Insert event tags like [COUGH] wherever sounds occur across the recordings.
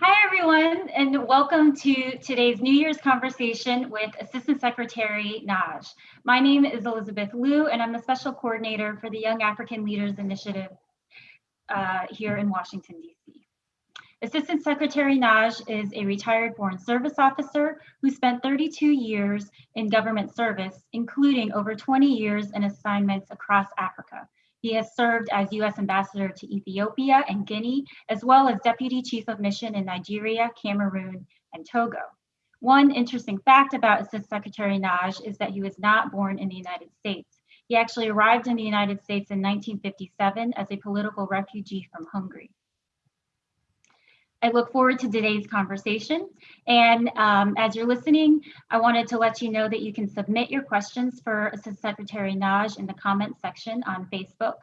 Hi, everyone, and welcome to today's New Year's conversation with Assistant Secretary Nagy. My name is Elizabeth Liu, and I'm the Special Coordinator for the Young African Leaders Initiative uh, here in Washington, D.C. Assistant Secretary Nagy is a retired Foreign Service officer who spent 32 years in government service, including over 20 years in assignments across Africa. He has served as U.S. Ambassador to Ethiopia and Guinea, as well as Deputy Chief of Mission in Nigeria, Cameroon, and Togo. One interesting fact about Assistant Secretary Nagy is that he was not born in the United States. He actually arrived in the United States in 1957 as a political refugee from Hungary. I look forward to today's conversation. And um, as you're listening, I wanted to let you know that you can submit your questions for Assistant Secretary Nagy in the comments section on Facebook.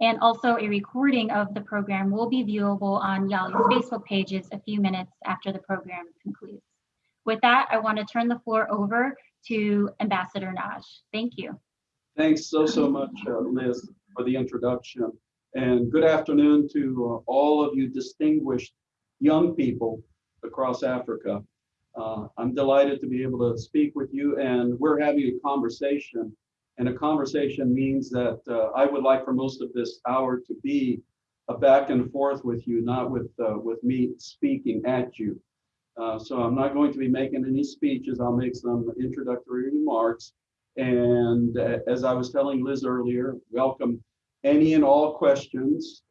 And also a recording of the program will be viewable on YALI's Facebook pages a few minutes after the program concludes. With that, I want to turn the floor over to Ambassador Nagy. Thank you. Thanks so, so much, uh, Liz, for the introduction. And good afternoon to uh, all of you distinguished young people across Africa. Uh, I'm delighted to be able to speak with you and we're having a conversation and a conversation means that uh, I would like for most of this hour to be a back and forth with you, not with, uh, with me speaking at you. Uh, so I'm not going to be making any speeches. I'll make some introductory remarks. And uh, as I was telling Liz earlier, welcome any and all questions.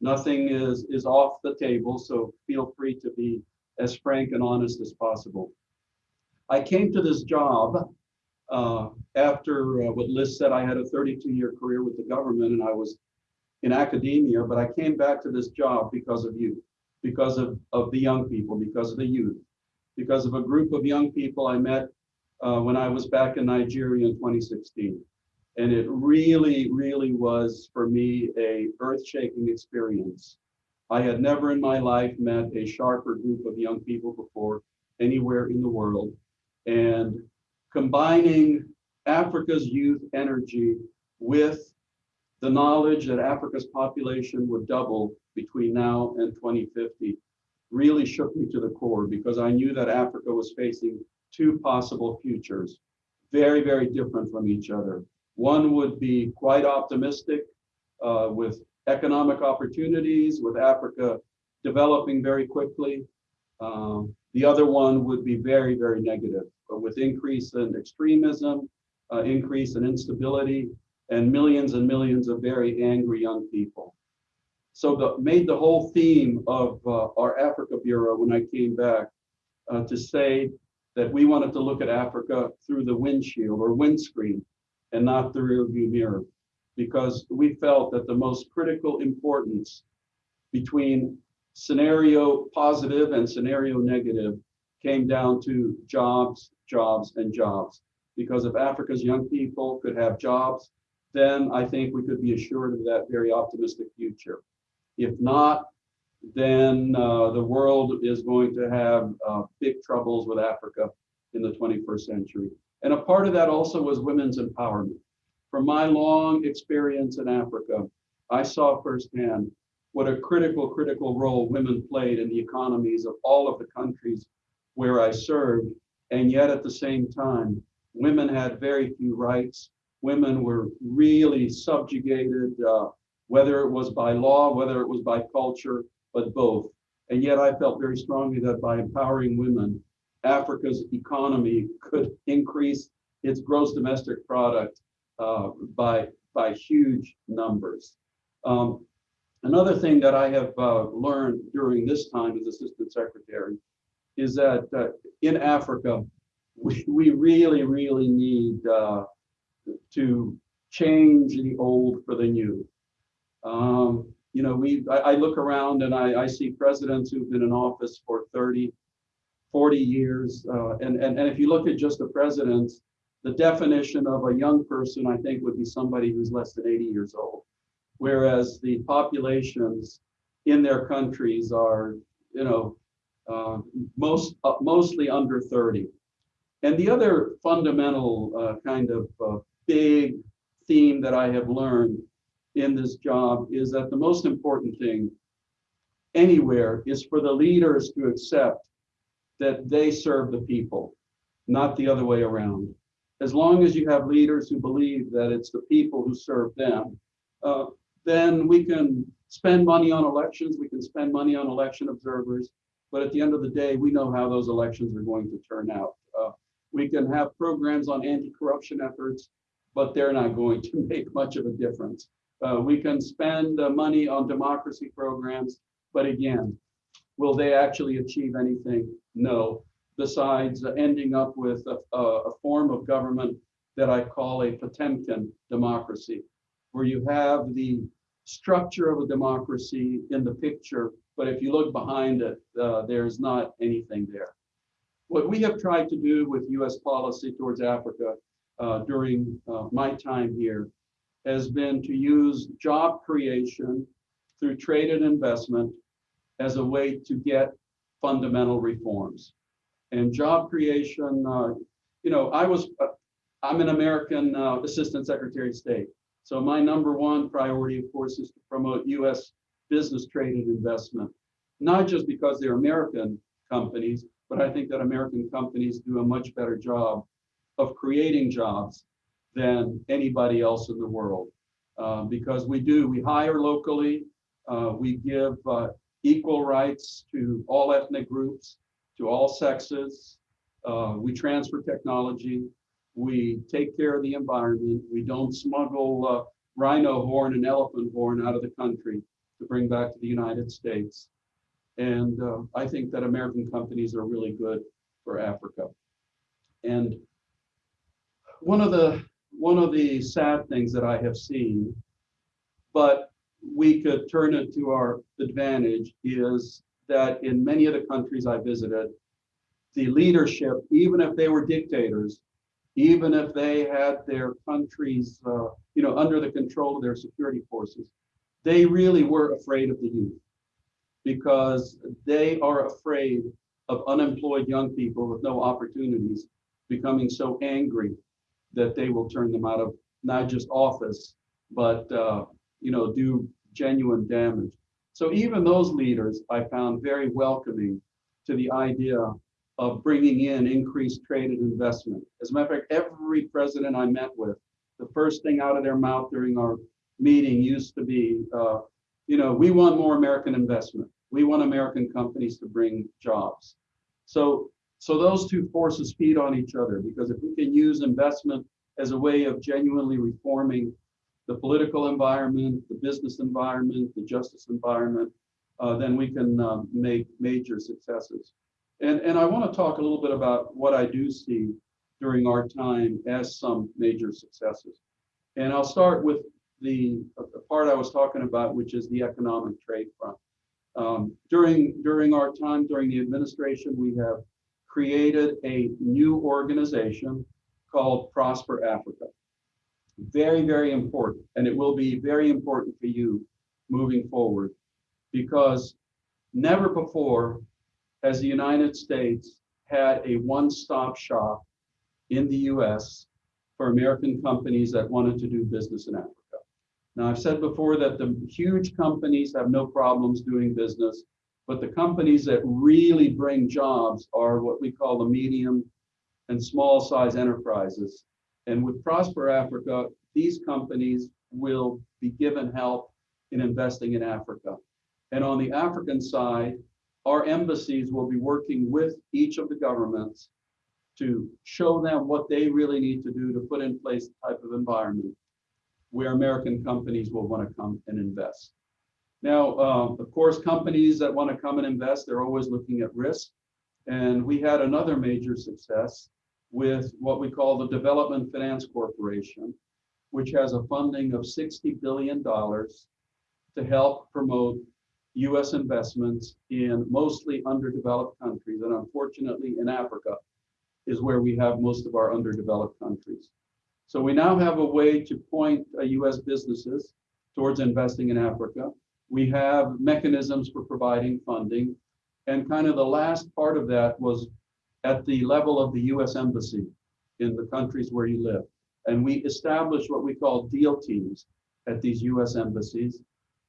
Nothing is, is off the table, so feel free to be as frank and honest as possible. I came to this job uh, after uh, what Liz said, I had a 32 year career with the government and I was in academia, but I came back to this job because of you, because of, of the young people, because of the youth, because of a group of young people I met uh, when I was back in Nigeria in 2016. And it really, really was for me a earth-shaking experience. I had never in my life met a sharper group of young people before anywhere in the world. And combining Africa's youth energy with the knowledge that Africa's population would double between now and 2050 really shook me to the core because I knew that Africa was facing two possible futures, very, very different from each other. One would be quite optimistic uh, with economic opportunities, with Africa developing very quickly. Um, the other one would be very, very negative, but with increase in extremism, uh, increase in instability, and millions and millions of very angry young people. So the, made the whole theme of uh, our Africa Bureau when I came back uh, to say that we wanted to look at Africa through the windshield or windscreen and not the rearview mirror because we felt that the most critical importance between scenario positive and scenario negative came down to jobs, jobs, and jobs. Because if Africa's young people could have jobs, then I think we could be assured of that very optimistic future. If not, then uh, the world is going to have uh, big troubles with Africa in the 21st century. And a part of that also was women's empowerment. From my long experience in Africa, I saw firsthand what a critical, critical role women played in the economies of all of the countries where I served. And yet at the same time, women had very few rights. Women were really subjugated, uh, whether it was by law, whether it was by culture, but both. And yet I felt very strongly that by empowering women, Africa's economy could increase its gross domestic product uh, by, by huge numbers. Um, another thing that I have uh, learned during this time as assistant secretary is that uh, in Africa, we, we really, really need uh, to change the old for the new. Um, you know, we I, I, look around and I, I see presidents who've been in office for 30, 40 years. Uh, and, and, and if you look at just the presidents, the definition of a young person, I think, would be somebody who's less than 80 years old. Whereas the populations in their countries are, you know, uh, most uh, mostly under 30. And the other fundamental uh, kind of uh, big theme that I have learned in this job is that the most important thing anywhere is for the leaders to accept that they serve the people, not the other way around. As long as you have leaders who believe that it's the people who serve them, uh, then we can spend money on elections, we can spend money on election observers, but at the end of the day, we know how those elections are going to turn out. Uh, we can have programs on anti-corruption efforts, but they're not going to [LAUGHS] make much of a difference. Uh, we can spend uh, money on democracy programs, but again, will they actually achieve anything? No. Besides ending up with a, a, a form of government that I call a Potemkin democracy, where you have the structure of a democracy in the picture, but if you look behind it, uh, there's not anything there. What we have tried to do with US policy towards Africa uh, during uh, my time here has been to use job creation through trade and investment as a way to get fundamental reforms. And job creation, uh, you know, I was, uh, I'm an American uh, Assistant Secretary of State. So my number one priority, of course, is to promote US business trade and investment, not just because they're American companies, but I think that American companies do a much better job of creating jobs than anybody else in the world. Uh, because we do, we hire locally, uh, we give uh, equal rights to all ethnic groups, to all sexes. Uh, we transfer technology. We take care of the environment. We don't smuggle uh, rhino horn and elephant horn out of the country to bring back to the United States. And uh, I think that American companies are really good for Africa. And one of the one of the sad things that I have seen, but we could turn it to our advantage, is that in many of the countries I visited, the leadership, even if they were dictators, even if they had their countries, uh, you know, under the control of their security forces, they really were afraid of the youth because they are afraid of unemployed young people with no opportunities becoming so angry that they will turn them out of not just office, but uh, you know, do genuine damage. So even those leaders I found very welcoming to the idea of bringing in increased trade and investment. As a matter of fact, every president I met with, the first thing out of their mouth during our meeting used to be, uh, you know, we want more American investment. We want American companies to bring jobs. So so those two forces feed on each other because if we can use investment as a way of genuinely reforming the political environment, the business environment, the justice environment, uh, then we can um, make major successes. And, and I want to talk a little bit about what I do see during our time as some major successes. And I'll start with the, the part I was talking about, which is the economic trade front. Um, during, during our time, during the administration, we have created a new organization called Prosper Africa. Very, very important. And it will be very important for you moving forward because never before has the United States had a one-stop shop in the US for American companies that wanted to do business in Africa. Now, I've said before that the huge companies have no problems doing business but the companies that really bring jobs are what we call the medium and small size enterprises. And with Prosper Africa, these companies will be given help in investing in Africa. And on the African side, our embassies will be working with each of the governments to show them what they really need to do to put in place the type of environment where American companies will want to come and invest. Now, uh, of course, companies that want to come and invest, they're always looking at risk. And we had another major success with what we call the Development Finance Corporation, which has a funding of $60 billion to help promote US investments in mostly underdeveloped countries. And unfortunately, in Africa is where we have most of our underdeveloped countries. So we now have a way to point uh, US businesses towards investing in Africa. We have mechanisms for providing funding. And kind of the last part of that was at the level of the US Embassy in the countries where you live. And we established what we call deal teams at these US embassies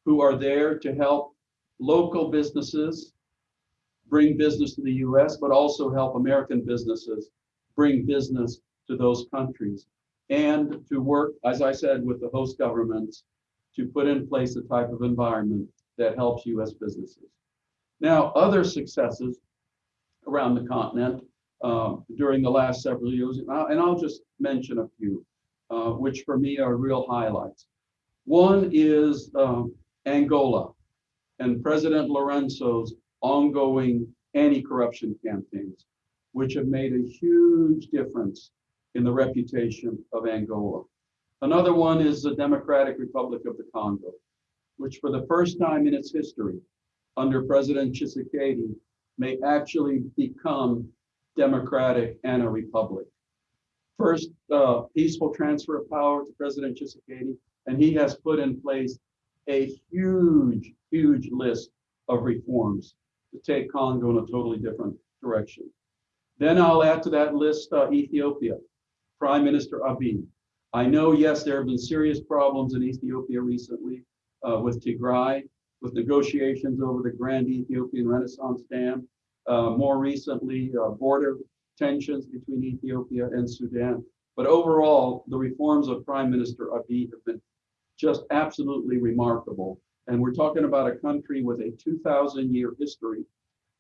who are there to help local businesses bring business to the US, but also help American businesses bring business to those countries. And to work, as I said, with the host governments to put in place a type of environment that helps US businesses. Now, other successes around the continent um, during the last several years, and I'll, and I'll just mention a few, uh, which for me are real highlights. One is um, Angola and President Lourenço's ongoing anti-corruption campaigns, which have made a huge difference in the reputation of Angola. Another one is the Democratic Republic of the Congo, which for the first time in its history, under President Tshisekedi, may actually become democratic and a republic. First, uh, peaceful transfer of power to President Tshisekedi, and he has put in place a huge, huge list of reforms to take Congo in a totally different direction. Then I'll add to that list uh, Ethiopia, Prime Minister Abiy. I know, yes, there have been serious problems in Ethiopia recently uh, with Tigray, with negotiations over the Grand Ethiopian Renaissance Dam, uh, more recently, uh, border tensions between Ethiopia and Sudan. But overall, the reforms of Prime Minister Abiy have been just absolutely remarkable. And we're talking about a country with a 2,000 year history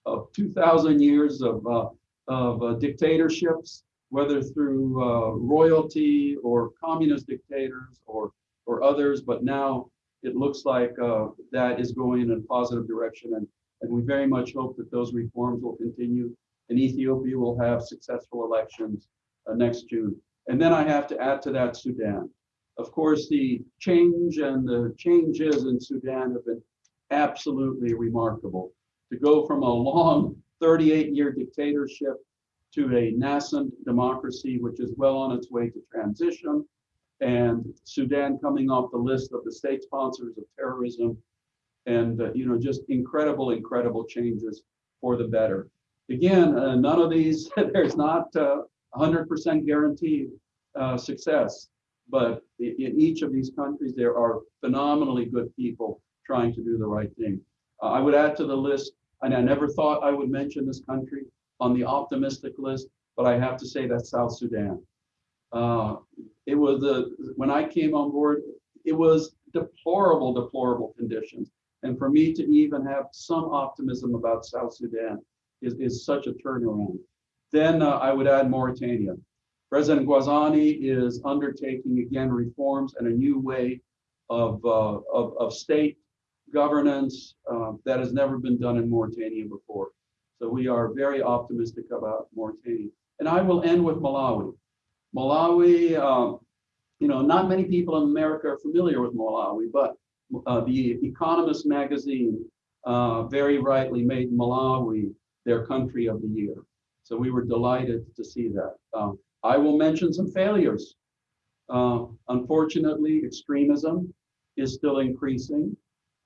of 2,000 years of, uh, of uh, dictatorships, whether through uh, royalty or communist dictators or, or others. But now it looks like uh, that is going in a positive direction. And, and we very much hope that those reforms will continue and Ethiopia will have successful elections uh, next June. And then I have to add to that Sudan. Of course, the change and the changes in Sudan have been absolutely remarkable. To go from a long 38 year dictatorship to a nascent democracy, which is well on its way to transition, and Sudan coming off the list of the state sponsors of terrorism, and uh, you know just incredible, incredible changes for the better. Again, uh, none of these [LAUGHS] there's not uh, 100% guaranteed uh, success, but in, each of these countries there are phenomenally good people trying to do the right thing. Uh, I would add to the list, and I never thought I would mention this country on the optimistic list, but I have to say that South Sudan. Uh, it was when I came on board, it was deplorable, deplorable conditions. And for me to even have some optimism about South Sudan is, is such a turnaround. Then uh, I would add Mauritania. President Ghazouani is undertaking again reforms and a new way of, uh, of, of, state governance uh, that has never been done in Mauritania before. So we are very optimistic about Mauritania. And I will end with Malawi. Malawi, uh, you know, not many people in America are familiar with Malawi, but uh, the Economist magazine uh, very rightly made Malawi their country of the year. So we were delighted to see that. Um, I will mention some failures. Uh, unfortunately, extremism is still increasing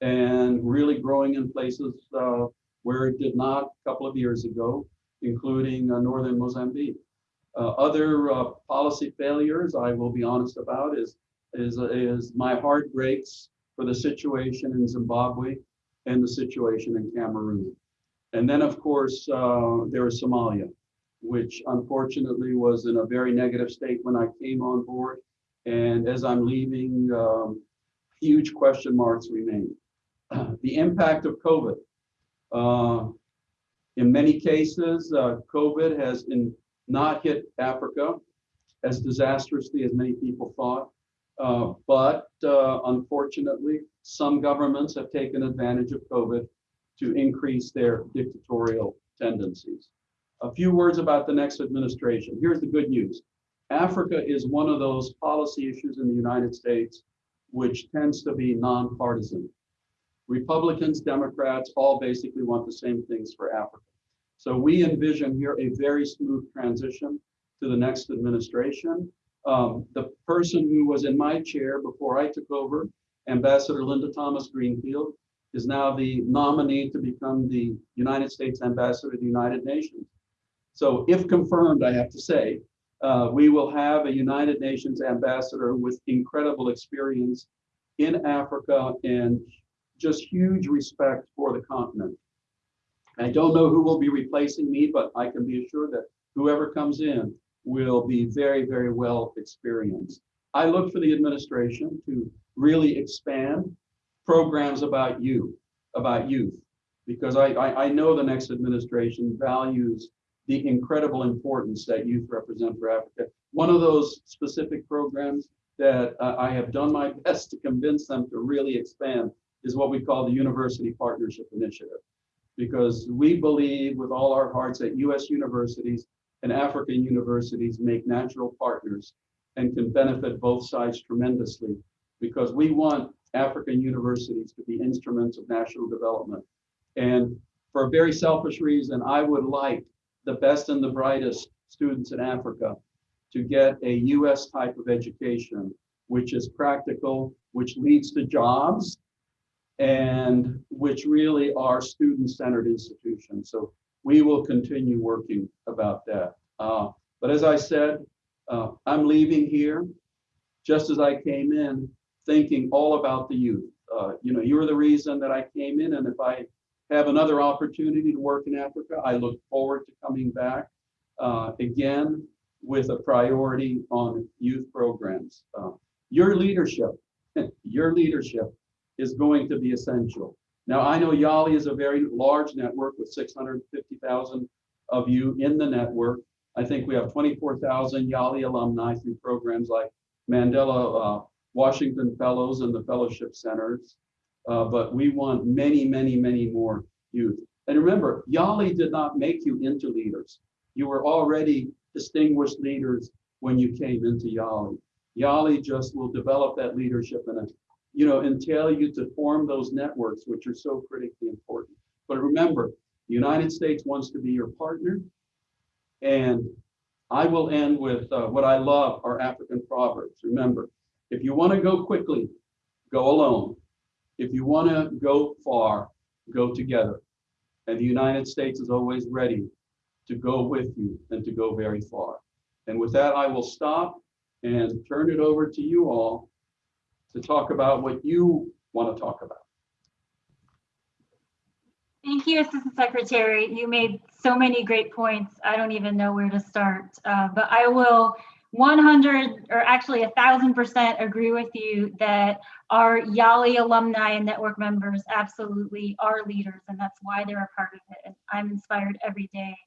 and really growing in places uh, where it did not a couple of years ago, including uh, northern Mozambique. Uh, other uh, policy failures I will be honest about is, is, is my heart breaks for the situation in Zimbabwe and the situation in Cameroon. And then, of course, uh, there is Somalia, which unfortunately was in a very negative state when I came on board. And as I'm leaving, um, huge question marks remain. [CLEARS THROAT] the impact of COVID. Uh, in many cases, uh, COVID has in, not hit Africa as disastrously as many people thought. Uh, but uh, unfortunately, some governments have taken advantage of COVID to increase their dictatorial tendencies. A few words about the next administration. Here's the good news. Africa is one of those policy issues in the United States which tends to be nonpartisan. Republicans, Democrats, all basically want the same things for Africa. So we envision here a very smooth transition to the next administration. Um, the person who was in my chair before I took over, Ambassador Linda Thomas Greenfield, is now the nominee to become the United States Ambassador to the United Nations. So if confirmed, I have to say, uh, we will have a United Nations ambassador with incredible experience in Africa and just huge respect for the continent. I don't know who will be replacing me, but I can be assured that whoever comes in will be very, very well experienced. I look for the administration to really expand programs about you, about youth, because I, I, I know the next administration values the incredible importance that youth represent for Africa. One of those specific programs that uh, I have done my [LAUGHS] best to convince them to really expand is what we call the University Partnership Initiative. Because we believe with all our hearts that US universities and African universities make natural partners and can benefit both sides tremendously because we want African universities to be instruments of national development. And for a very selfish reason, I would like the best and the brightest students in Africa to get a US type of education, which is practical, which leads to jobs, and which really are student-centered institutions. So we will continue working about that. Uh, but as I said, uh, I'm leaving here just as I came in, thinking all about the youth. Uh, you know, you're the reason that I came in, and if I have another opportunity to work in Africa, I look forward to coming back uh, again with a priority on youth programs. Uh, your leadership, [LAUGHS] your leadership is going to be essential. Now, I know YALI is a very large network with 650,000 of you in the network. I think we have 24,000 YALI alumni through programs like Mandela uh, Washington Fellows and the Fellowship Centers. Uh, but we want many, many, many more youth. And remember, YALI did not make you into leaders. You were already distinguished leaders when you came into YALI. YALI just will develop that leadership and, you know, entail you to form those networks, which are so critically important. But remember, the United States wants to be your partner. And I will end with uh, what I love are African proverbs. Remember, if you want to go quickly, go alone. If you want to go far, go together. And the United States is always ready to go with you and to go very far. And with that, I will stop and turn it over to you all to talk about what you want to talk about. Thank you, Assistant Secretary. You made so many great points. I don't even know where to start, uh, but I will 100 or actually a thousand percent agree with you that our YALI alumni and network members absolutely are leaders and that's why they're a part of it. And I'm inspired every day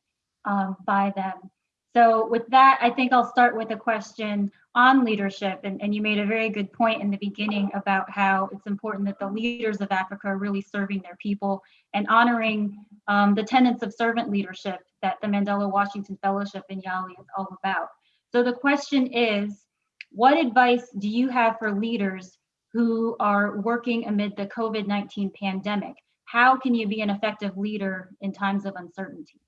um, by them. So with that, I think I'll start with a question on leadership. And, and you made a very good point in the beginning about how it's important that the leaders of Africa are really serving their people and honoring um, the tenets of servant leadership that the Mandela Washington Fellowship in YALI is all about. So the question is, what advice do you have for leaders who are working amid the COVID-19 pandemic? How can you be an effective leader in times of uncertainty?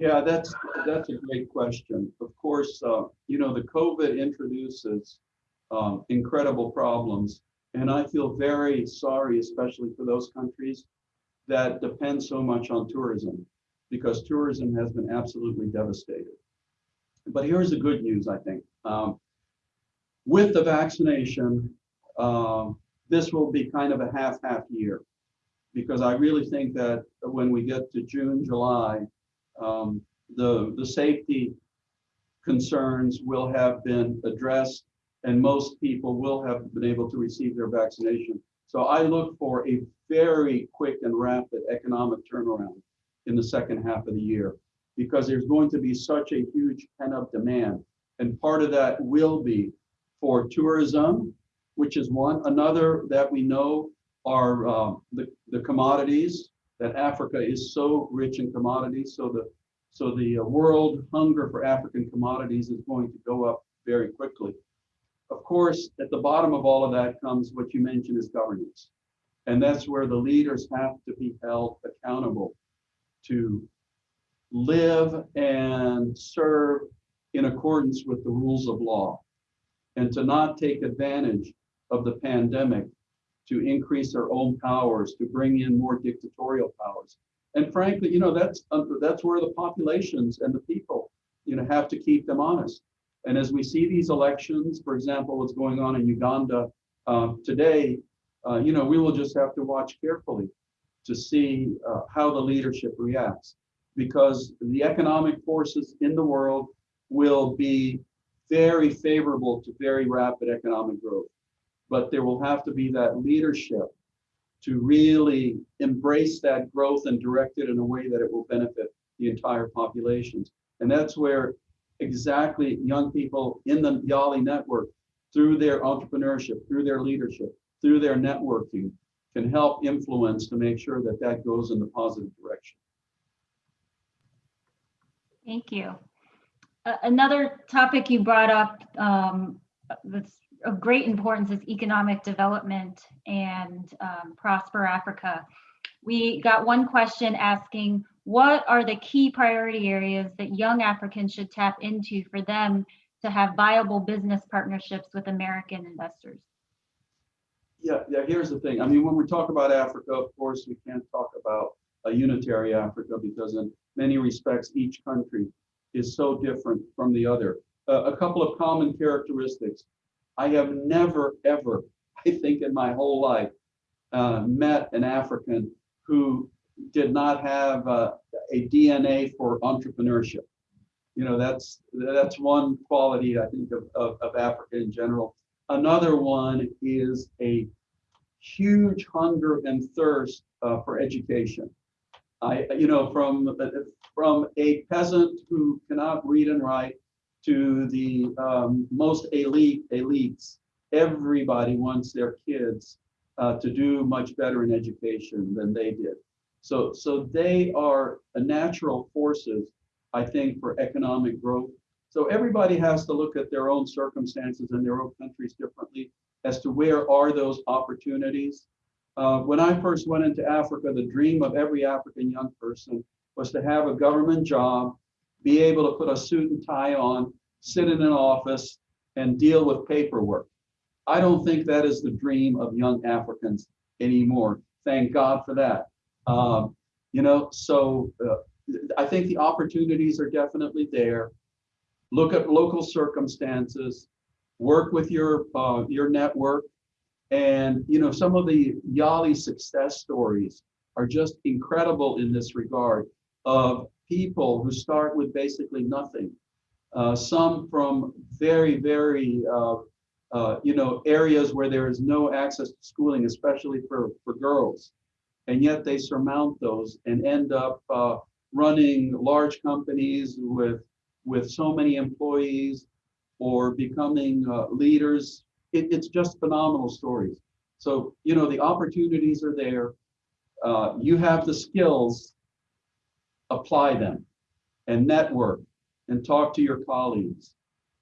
Yeah, that's that's a great question. Of course, uh, you know, the COVID introduces um, incredible problems. And I feel very sorry, especially for those countries that depend so much on tourism, because tourism has been absolutely devastated. But here's the good news, I think. Um, with the vaccination, uh, this will be kind of a half-half year because I really think that when we get to June, July, um, the, the safety concerns will have been addressed and most people will have been able to receive their vaccination. So I look for a very quick and rapid economic turnaround in the second half of the year because there's going to be such a huge pent up demand. And part of that will be for tourism, which is one. Another that we know are uh, the, the commodities that Africa is so rich in commodities. So the so the uh, world hunger for African commodities is going to go up very quickly. Of course, at the bottom of all of that comes what you mentioned is governance. And that's where the leaders have to be held accountable to live and serve in accordance with the rules of law and to not take advantage of the pandemic to increase their own powers, to bring in more dictatorial powers. And frankly, you know, that's uh, that's where the populations and the people, you know, have to keep them honest. And as we see these elections, for example, what's going on in Uganda uh, today, uh, you know, we will just have to watch carefully to see uh, how the leadership reacts because the economic forces in the world will be very favorable to very rapid economic growth. But there will have to be that leadership to really embrace that growth and direct it in a way that it will benefit the entire populations. And that's where exactly young people in the YALI network, through their entrepreneurship, through their leadership, through their networking, can help influence to make sure that that goes in the positive direction. Thank you. Uh, another topic you brought up um, that's of great importance is economic development and um, Prosper Africa. We got one question asking, what are the key priority areas that young Africans should tap into for them to have viable business partnerships with American investors? Yeah, yeah, here's the thing. I mean, when we talk about Africa, of course, we can't talk about a unitary Africa because in many respects, each country is so different from the other. Uh, a couple of common characteristics. I have never, ever, [LAUGHS] I think in my whole life, uh, met an African who did not have uh, a DNA for entrepreneurship. You know, that's that's one quality I think of, of, of Africa in general. Another one is a huge hunger and thirst uh, for education. I, you know, from from a peasant who cannot read and write to the um, most elite elites, everybody wants their kids uh, to do much better in education than they did. So, so they are a natural forces, I think, for economic growth. So everybody has to look at their own circumstances and their own countries differently as to where are those opportunities. Uh, when I first went into Africa, the dream of every African young person was to have a government job, be able to put a suit and tie on, sit in an office, and deal with paperwork. I don't think that is the dream of young Africans anymore. Thank God for that. Um, you know, so uh, I think the opportunities are definitely there. Look at local circumstances, work with your uh, your network, and you know some of the YALI success stories are just incredible in this regard of people who start with basically nothing. Uh, some from very, very, uh, uh, you know, areas where there is no access to schooling, especially for, for girls. And yet they surmount those and end up uh, running large companies with, with so many employees or becoming uh, leaders. It, it's just phenomenal stories. So, you know, the opportunities are there. Uh, you have the skills apply them and network and talk to your colleagues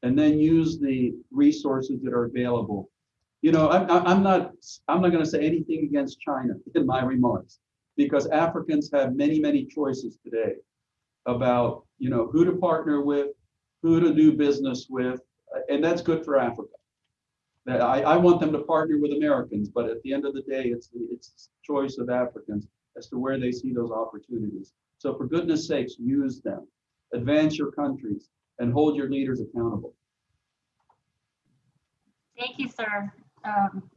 and then use the resources that are available. You know, I'm, I'm not I'm not going to say anything against China [LAUGHS] in my remarks because Africans have many, many choices today about, you know, who to partner with, who to do business with, and that's good for Africa. I, I want them to partner with Americans, but at the end of the day, it's it's choice of Africans as to where they see those opportunities. So for goodness sakes, use them, advance your countries, and hold your leaders accountable. Thank you, sir. Um,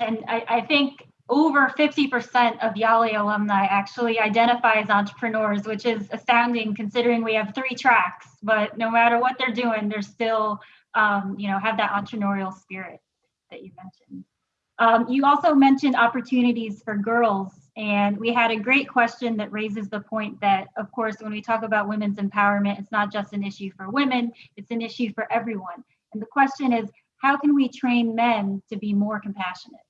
and I, I, think over 50% of YALI alumni actually identify as entrepreneurs, which is astounding considering we have three tracks, but no matter what they're doing, they're still, um, you know, have that entrepreneurial spirit that you mentioned. Um, you also mentioned opportunities for girls and we had a great question that raises the point that, of course, when we talk about women's empowerment, it's not just an issue for women, it's an issue for everyone. And the question is, how can we train men to be more compassionate?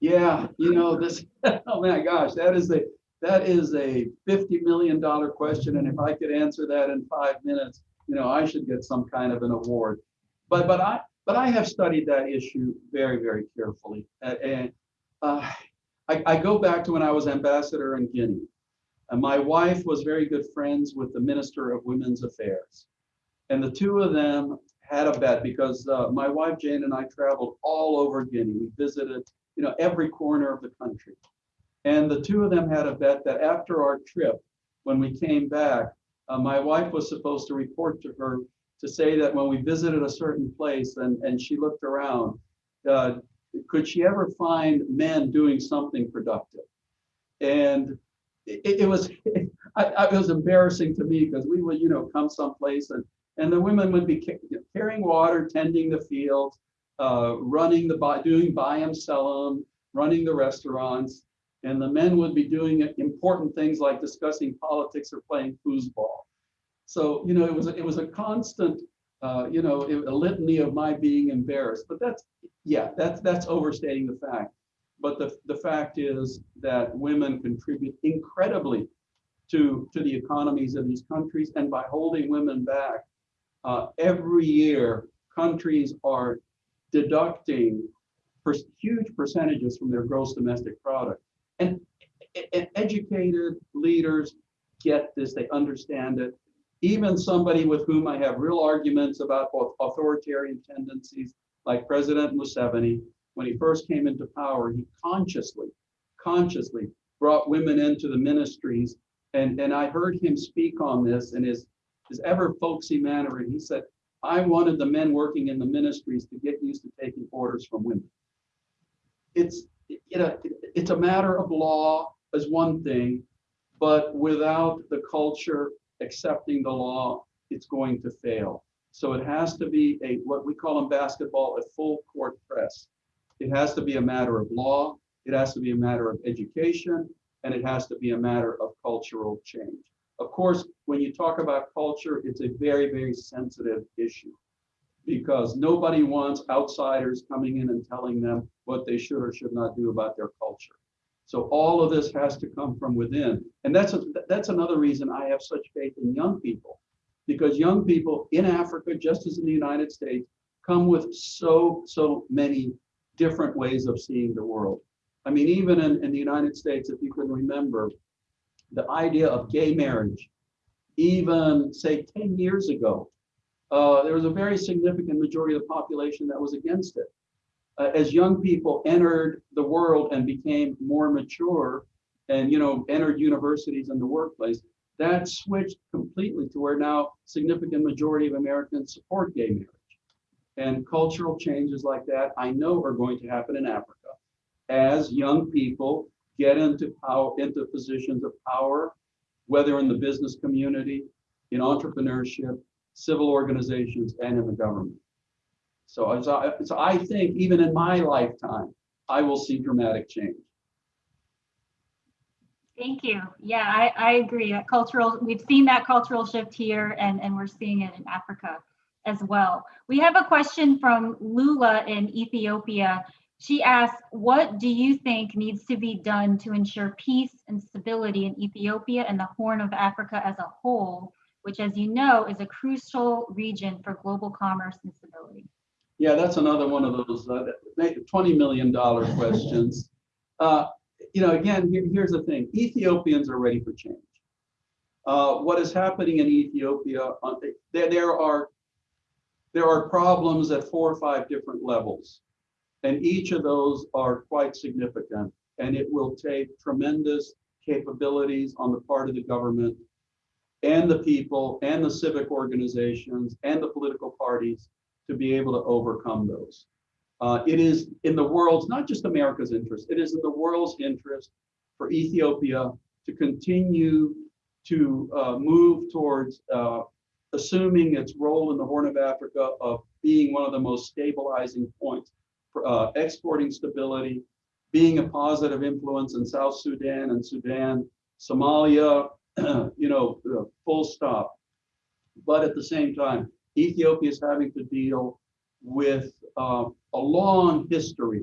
Yeah, you know, this, [LAUGHS] oh my gosh, that is a, that is a $50 million question. And if I could answer that in five minutes, you know, I should get some kind of an award. But, but I, but I have studied that issue very, very carefully. And uh, I, I go back to when I was ambassador in Guinea. And my wife was very good friends with the Minister of Women's Affairs. And the two of them had a bet because uh, my wife Jane and I traveled all over Guinea. We visited, you know, every corner of the country. And the two of them had a bet that after our trip, when we came back, uh, my wife was supposed to report to her to say that when we visited a certain place and, and she looked around, uh, could she ever find men doing something productive? And it, it was, [LAUGHS] I, it was embarrassing to me because we would, you know, come someplace and, and the women would be carrying water, tending the fields, uh, running the, doing buy them, sell them, running the restaurants. And the men would be doing important things like discussing politics or playing foosball. So, you know, it was, it was a constant, uh, you know, a litany of my being embarrassed, but that's, yeah, that's, that's overstating the fact. But the, the fact is that women contribute incredibly to, to the economies of these countries. And by holding women back, uh, every year, countries are deducting huge percentages from their gross domestic product. And, and educated leaders get this, they understand it. Even somebody with whom I have real arguments about both authoritarian tendencies, like President Museveni, when he first came into power, he consciously, consciously brought women into the ministries. And, and I heard him speak on this in his, his ever folksy manner. And he said, I wanted the men working in the ministries to get used to taking orders from women. It's, you know, it's a matter of law as one thing, but without the culture accepting the law, it's going to fail. So it has to be a what we call in basketball a full court press. It has to be a matter of law, it has to be a matter of education, and it has to be a matter of cultural change. Of course, when you talk about culture, it's a very, very sensitive issue because nobody wants outsiders coming in and telling them what they should or should not do about their culture. So all of this has to come from within. And that's, a, that's another reason I have such faith in young people because young people in Africa, just as in the United States, come with so, so many different ways of seeing the world. I mean, even in, in the United States, if you can remember, the idea of gay marriage, even say 10 years ago, uh, there was a very significant majority of the population that was against it. Uh, as young people entered the world and became more mature and, you know, entered universities and the workplace, that switched completely to where now significant majority of Americans support gay marriage. And cultural changes like that, I know are going to happen in Africa as young people get into power, into positions of power, whether in the business community, in entrepreneurship, civil organizations, and in the government. So, so, so I think even in my lifetime, I will see dramatic change. Thank you. Yeah, I, I agree. That cultural, we've seen that cultural shift here and, and we're seeing it in Africa as well. We have a question from Lula in Ethiopia. She asks, what do you think needs to be done to ensure peace and stability in Ethiopia and the Horn of Africa as a whole, which as you know is a crucial region for global commerce and stability? Yeah, that's another one of those uh, $20 million [LAUGHS] questions. Uh, you know, again, here, here's the thing. Ethiopians are ready for change. Uh, what is happening in Ethiopia, uh, there, there are there are problems at four or five different levels. And each of those are quite significant. And it will take tremendous capabilities on the part of the government and the people and the civic organizations and the political parties to be able to overcome those. Uh, it is in the world's, not just America's interest, it is in the world's interest for Ethiopia to continue to uh, move towards uh, assuming its role in the Horn of Africa of being one of the most stabilizing points, for, uh, exporting stability, being a positive influence in South Sudan and Sudan, Somalia, [CLEARS THROAT] you know, uh, full stop. But at the same time, Ethiopia is having to deal with uh, a long history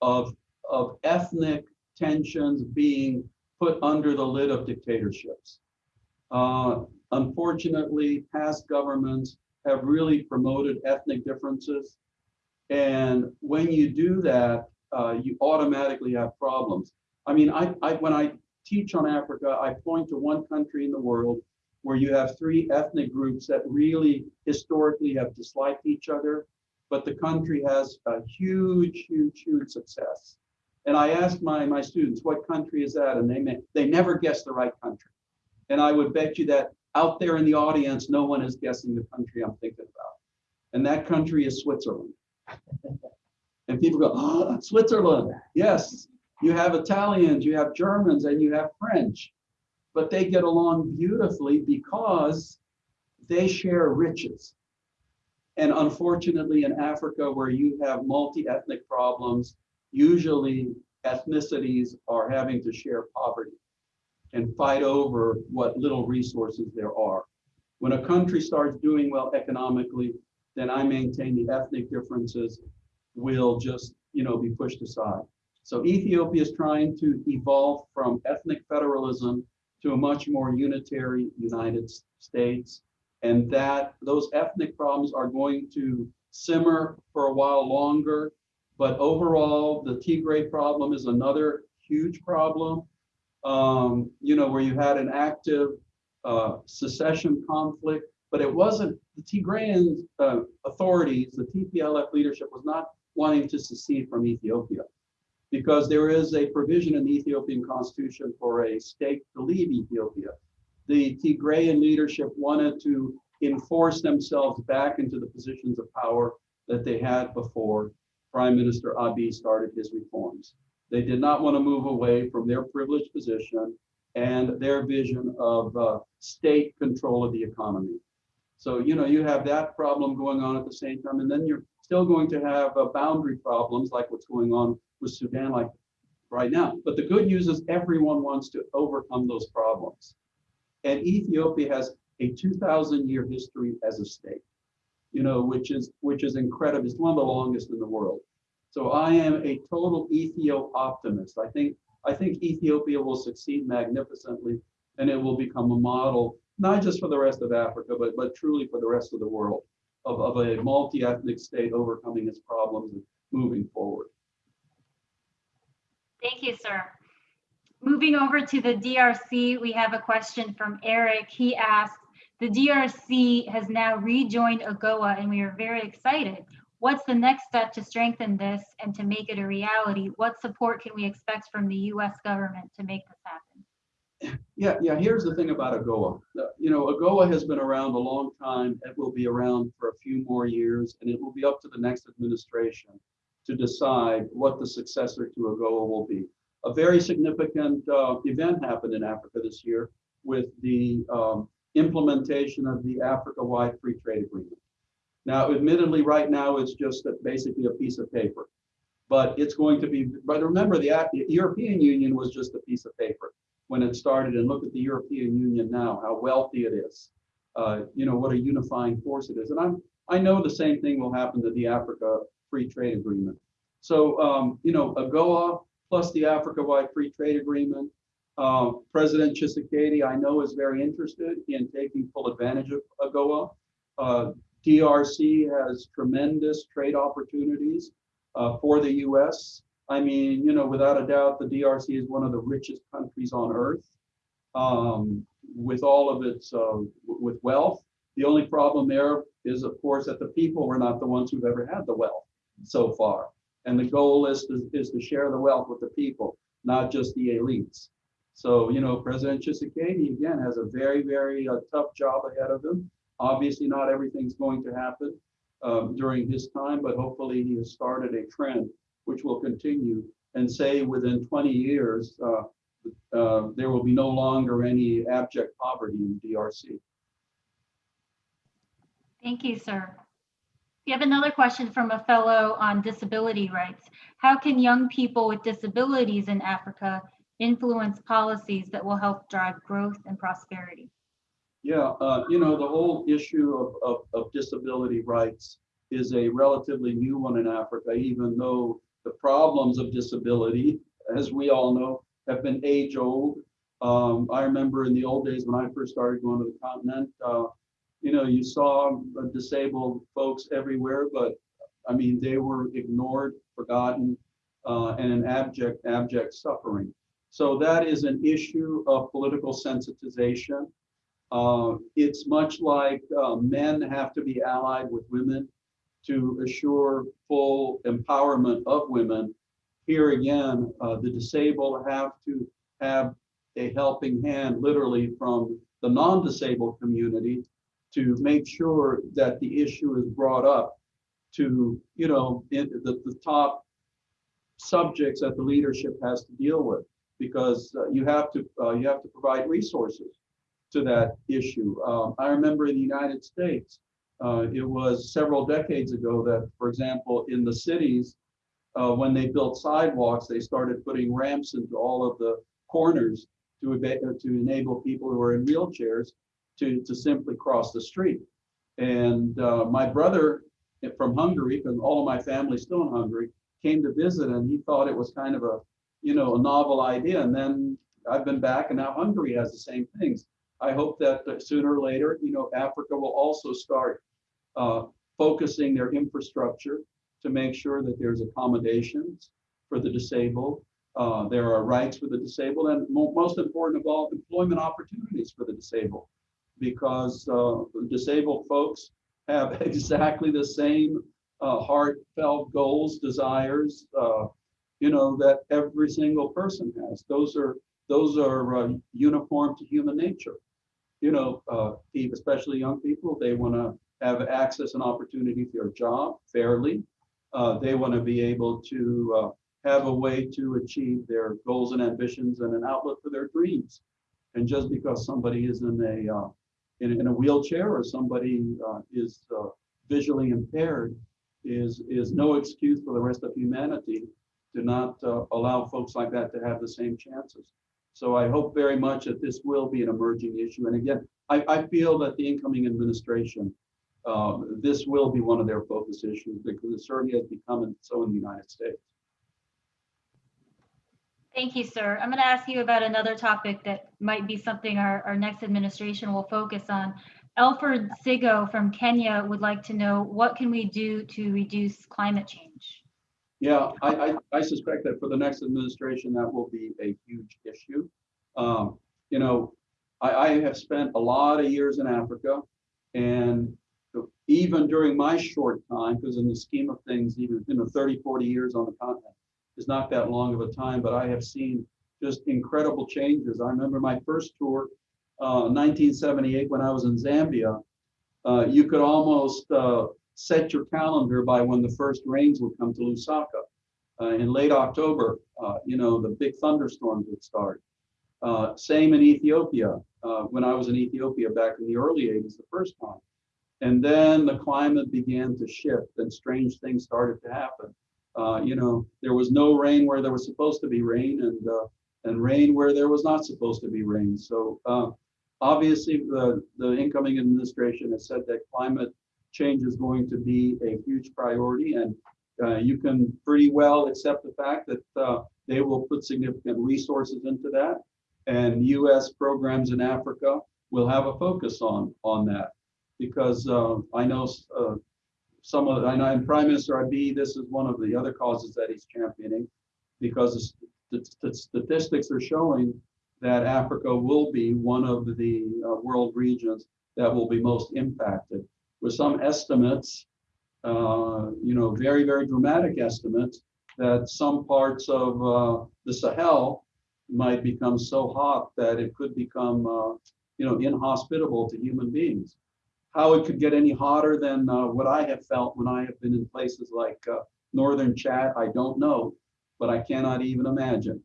of, of ethnic tensions being put under the lid of dictatorships. Uh, unfortunately, past governments have really promoted ethnic differences. And when you do that, uh, you automatically have problems. I mean, I, I, when I teach on Africa, I point to one country in the world where you have three ethnic groups that really historically have disliked each other, but the country has a huge, huge, huge success. And I asked my, my students, what country is that? And they, may, they never guess the right country. And I would bet you that out there in the audience, no one is guessing the country I'm thinking about. And that country is Switzerland. And people go, oh, Switzerland. Yes, you have Italians, you have Germans, and you have French. But they get along beautifully because they share riches. And unfortunately, in Africa, where you have multi-ethnic problems, usually ethnicities are having to share poverty and fight over what little resources there are. When a country starts doing well economically, then I maintain the ethnic differences will just, you know, be pushed aside. So Ethiopia is trying to evolve from ethnic federalism to a much more unitary United States. And that those ethnic problems are going to simmer for a while longer. But overall, the Tigray problem is another huge problem, um, you know, where you had an active uh, secession conflict, but it wasn't the Tigrayan uh, authorities, the TPLF leadership was not wanting to secede from Ethiopia because there is a provision in the Ethiopian constitution for a state to leave Ethiopia. The Tigrayan leadership wanted to enforce themselves back into the positions of power that they had before Prime Minister Abiy started his reforms. They did not want to move away from their privileged position and their vision of uh, state control of the economy. So, you know, you have that problem going on at the same time, and then you're still going to have uh, boundary problems like what's going on with Sudan like right now. But the good news is everyone wants to overcome those problems. And Ethiopia has a 2000 year history as a state, you know, which is which is incredible. It's one of the longest in the world. So I am a total Ethio optimist. I think I think Ethiopia will succeed magnificently and it will become a model, not just for the rest of Africa, but, but truly for the rest of the world of, of a multi-ethnic state overcoming its problems and moving forward. Thank you, sir. Moving over to the DRC, we have a question from Eric. He asks, the DRC has now rejoined AGOA and we are very excited. What's the next step to strengthen this and to make it a reality? What support can we expect from the US government to make this happen? Yeah, yeah, here's the thing about AGOA. You know, AGOA has been around a long time. It will be around for a few more years and it will be up to the next administration to decide what the successor to AGOA will be. A very significant uh, event happened in Africa this year with the um, implementation of the Africa-wide free trade agreement. Now, admittedly, right now, it's just basically a piece of paper, but it's going to be, but remember the European Union was just a piece of paper when it started and look at the European Union now, how wealthy it is, uh, you know, what a unifying force it is. And I'm, I know the same thing will happen to the Africa Free Trade Agreement. So, um, you know, AGOA plus the Africa-wide free trade agreement. Uh, President Tshisekedi, I know, is very interested in taking full advantage of AGOA. Uh, DRC has tremendous trade opportunities uh, for the U.S. I mean, you know, without a doubt, the DRC is one of the richest countries on earth um, with all of its uh, with wealth. The only problem there is, of course, that the people were not the ones who've ever had the wealth so far. And the goal is to, is to share the wealth with the people, not just the elites. So, you know, President Tshisekedi, again, has a very, very uh, tough job ahead of him. Obviously, not everything's going to happen um, during his time, but hopefully he has started a trend which will continue and say within 20 years, uh, uh, there will be no longer any abject poverty in DRC. Thank you, sir. We have another question from a fellow on disability rights. How can young people with disabilities in Africa influence policies that will help drive growth and prosperity? Yeah, uh, you know, the whole issue of, of, of, disability rights is a relatively new one in Africa, even though the problems of disability, as we all know, have been age old. Um, I remember in the old days when I first started going to the continent, uh, you know, you saw disabled folks everywhere, but I mean, they were ignored, forgotten, uh, and in abject, abject suffering. So that is an issue of political sensitization. Uh, it's much like uh, men have to be allied with women to assure full empowerment of women. Here again, uh, the disabled have to have a helping hand literally from the non-disabled community to make sure that the issue is brought up to, you know, in the, the top subjects that the leadership has to deal with because uh, you have to uh, you have to provide resources to that issue. Um, I remember in the United States, uh, it was several decades ago that, for example, in the cities, uh, when they built sidewalks, they started putting ramps into all of the corners to, to enable people who are in wheelchairs to, to simply cross the street. And uh, my brother from Hungary, because all of my family's still in Hungary, came to visit and he thought it was kind of a, you know, a novel idea. And then I've been back and now Hungary has the same things. I hope that uh, sooner or later, you know, Africa will also start uh, focusing their infrastructure to make sure that there's accommodations for the disabled. Uh, there are rights for the disabled and mo most important of all, employment opportunities for the disabled because uh, disabled folks have [LAUGHS] exactly the same uh, heartfelt goals, desires, uh, you know, that every single person has. Those are those are uh, uniform to human nature. You know, uh, especially young people, they want to have access and opportunity to their job fairly. Uh, they want to be able to uh, have a way to achieve their goals and ambitions and an outlet for their dreams. And just because somebody is in a uh, in, in, a wheelchair or somebody uh, is uh, visually impaired is is no excuse for the rest of humanity to not uh, allow folks like that to have the same chances. So I hope very much that this will be an emerging issue. And again, I, I feel that the incoming administration, uh, this will be one of their focus issues because it certainly has become so in the United States. Thank you, sir. I'm going to ask you about another topic that might be something our, our next administration will focus on. Alfred Sigo from Kenya would like to know what can we do to reduce climate change? Yeah, I, I, I suspect that for the next administration, that will be a huge issue. Um, you know, I, I have spent a lot of years in Africa and even during my short time, because in the scheme of things, even you know, 30, 40 years on the continent, is not that long of a time, but I have seen just incredible changes. I remember my first tour, uh, 1978, when I was in Zambia. Uh, you could almost uh, set your calendar by when the first rains would come to Lusaka. Uh, in late October, uh, you know, the big thunderstorms would start. Uh, same in Ethiopia, when I was in Ethiopia back in the early 80s, the first time. And then the climate began to shift and strange things started to happen. Uh, you know, there was no rain where there was supposed to be rain and uh, and rain where there was not supposed to be rain. So uh, obviously the, the incoming administration has said that climate change is going to be a huge priority and uh, you can pretty well accept the fact that uh, they will put significant resources into that and US programs in Africa will have a focus on on that because uh, I know some of, I know Prime Minister Abiy, this is one of the other causes that he's championing because the, the statistics are showing that Africa will be one of the uh, world regions that will be most impacted. With some estimates, uh, you know, very, very dramatic estimates, that some parts of uh, the Sahel might become so hot that it could become, uh, you know, inhospitable to human beings how it could get any hotter than uh, what I have felt when I have been in places like uh, northern Chad, I don't know, but I cannot even imagine.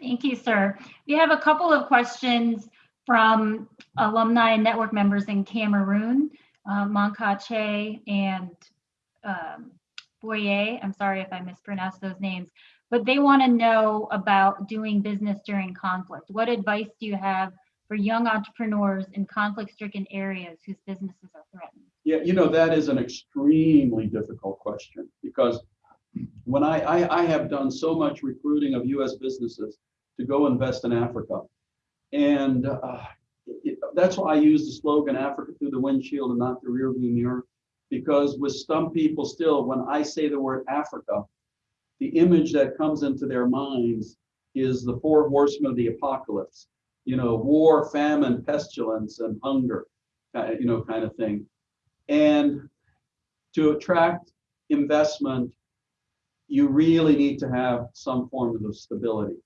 Thank you, sir. We have a couple of questions from alumni and network members in Cameroon, uh, Monkache and um, Boye. I'm sorry if I mispronounced those names, but they want to know about doing business during conflict. What advice do you have for young entrepreneurs in conflict-stricken areas whose businesses are threatened? Yeah, you know, that is an extremely difficult question because when I, I, I have done so much recruiting of US businesses to go invest in Africa. And uh, it, that's why I use the slogan Africa through the windshield and not the rearview mirror. Because with some people still, when I say the word Africa, the image that comes into their minds is the four horsemen of the apocalypse you know, war, famine, pestilence, and hunger, you know, kind of thing. And to attract investment, you really need to have some form of stability.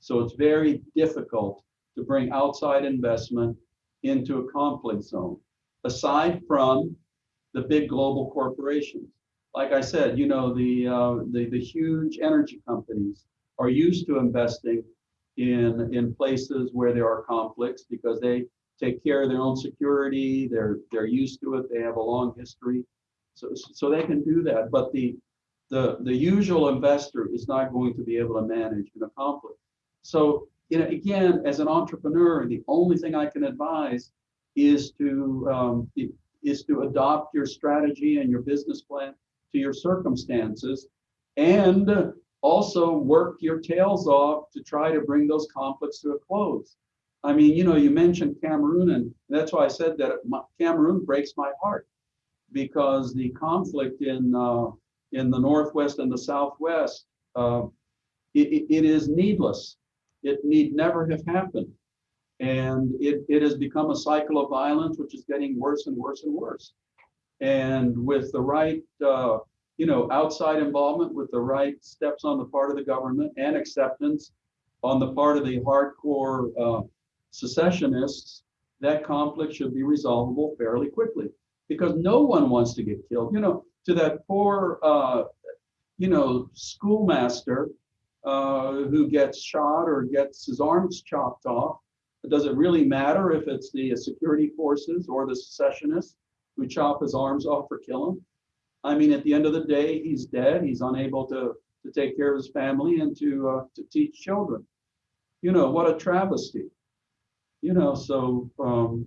So it's very difficult to bring outside investment into a conflict zone. Aside from the big global corporations. Like I said, you know, the, uh, the, the huge energy companies are used to investing in, in places where there are conflicts because they take care of their own security. They're, they're used to it. They have a long history. So, so they can do that. But the, the, the usual investor is not going to be able to manage in a conflict. So, you know, again, as an entrepreneur, the only thing I can advise is to um, is to adopt your strategy and your business plan to your circumstances, and also work your tails off to try to bring those conflicts to a close. I mean, you know, you mentioned Cameroon, and that's why I said that Cameroon breaks my heart because the conflict in uh, in the northwest and the southwest, uh, it, it is needless. It need never have happened. And it, it has become a cycle of violence, which is getting worse and worse and worse. And with the right, uh, you know, outside involvement, with the right steps on the part of the government and acceptance on the part of the hardcore uh, secessionists, that conflict should be resolvable fairly quickly because no one wants to get killed. You know, to that poor, uh, you know, schoolmaster uh, who gets shot or gets his arms chopped off does it really matter if it's the security forces or the secessionists who chop his arms off or kill him? I mean, at the end of the day, he's dead. He's unable to, to take care of his family and to, uh, to teach children. You know, what a travesty. You know, so um,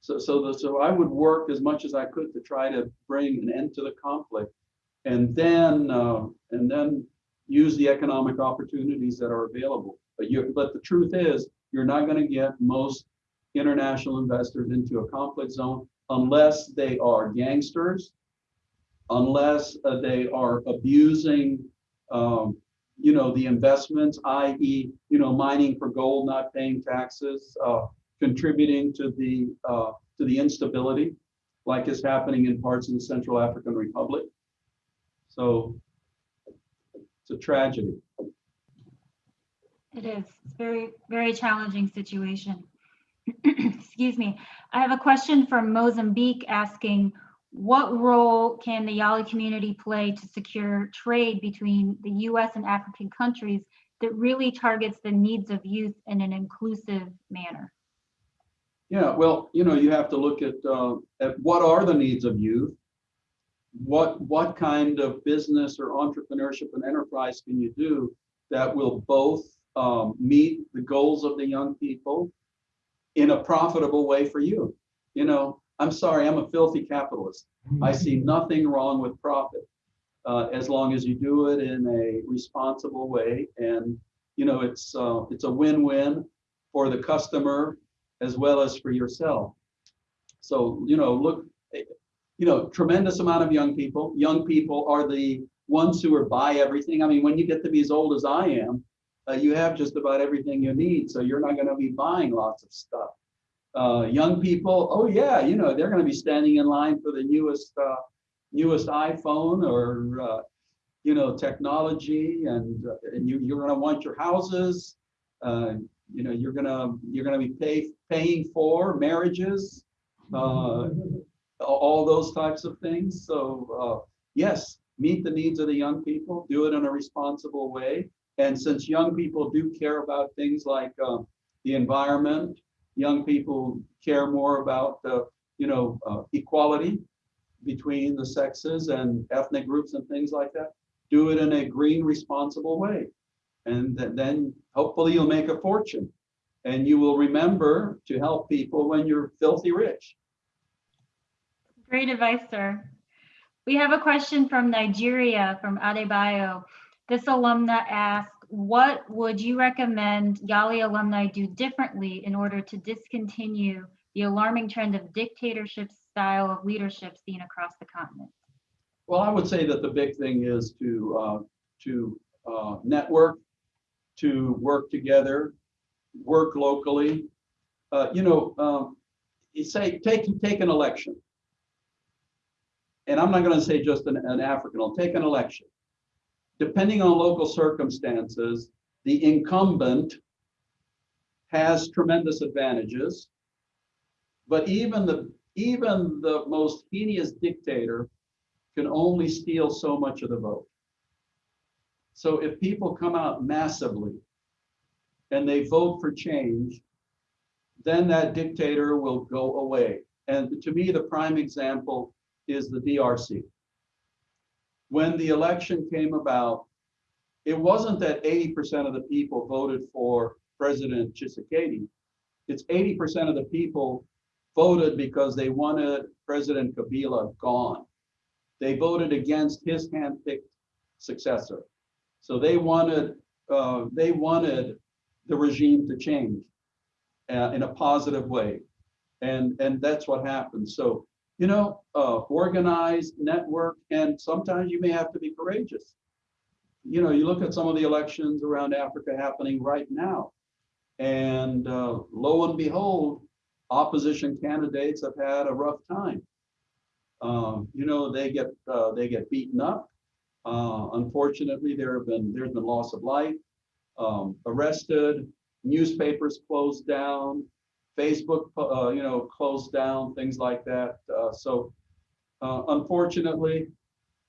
so so the, so I would work as much as I could to try to bring an end to the conflict, and then uh, and then use the economic opportunities that are available. But you but the truth is, you're not going to get most international investors into a conflict zone unless they are gangsters, unless uh, they are abusing, um, you know, the investments, i.e., you know, mining for gold, not paying taxes, uh, contributing to the uh, to the instability, like is happening in parts of the Central African Republic. So it's a tragedy. It is. It's very, very challenging situation. [CLEARS THROAT] Excuse me. I have a question from Mozambique asking, what role can the Yali community play to secure trade between the US and African countries that really targets the needs of youth in an inclusive manner? Yeah, well, you know, you have to look at, uh, at what are the needs of youth? What, what kind of business or entrepreneurship and enterprise can you do that will both um, meet the goals of the young people in a profitable way for you. You know, I'm sorry, I'm a filthy capitalist. I see nothing wrong with profit uh, as long as you do it in a responsible way. And, you know, it's, uh, it's a win-win for the customer as well as for yourself. So, you know, look, you know, tremendous amount of young people. Young people are the ones who are buy everything. I mean, when you get to be as old as I am, uh, you have just about everything you need. So you're not going to be buying lots of stuff. Uh, young people, oh yeah, you know, they're going to be standing in line for the newest, uh, newest iPhone or, uh, you know, technology and, uh, and you, you're going to want your houses. Uh, you know, you're going to, you're to be pay, paying for marriages, all those types of things. So yes, meet the needs of the young people, do it in a responsible way and since young people do care about things like uh, the environment, young people care more about the, you know, uh, equality between the sexes and ethnic groups and things like that. Do it in a green, responsible way. And th then hopefully you'll make a fortune and you will remember to help people when you're filthy rich. Great advice, sir. We have a question from Nigeria, from Adebayo. This alumna asked, what would you recommend Yali alumni do differently in order to discontinue the alarming trend of dictatorship style of leadership seen across the continent? Well, I would say that the big thing is to uh, to uh, network, to work together, work locally. Uh, you know, um, you say take take an election, and I'm not going to say just an, an African. I'll take an election depending on local circumstances, the incumbent has tremendous advantages. But even the even the most heinous dictator can only steal so much of the vote. So if people come out massively and they vote for change, then that dictator will go away. And to me, the prime example is the DRC. When the election came about, it wasn't that 80% of the people voted for President Tshisekedi. It's 80% of the people voted because they wanted President Kabila gone. They voted against his handpicked successor. So they wanted uh, they wanted the regime to change uh, in a positive way, and and that's what happened. So you know, uh, organized network, and sometimes you may have to be courageous. You know, you look at some of the elections around Africa happening right now, and uh, lo and behold, opposition candidates have had a rough time. Um, you know, they get uh, they get beaten up. Uh, unfortunately, there have been there's been loss of life, um, arrested, newspapers closed down, Facebook, uh, you know, closed down, things like that. Uh, so, uh, unfortunately,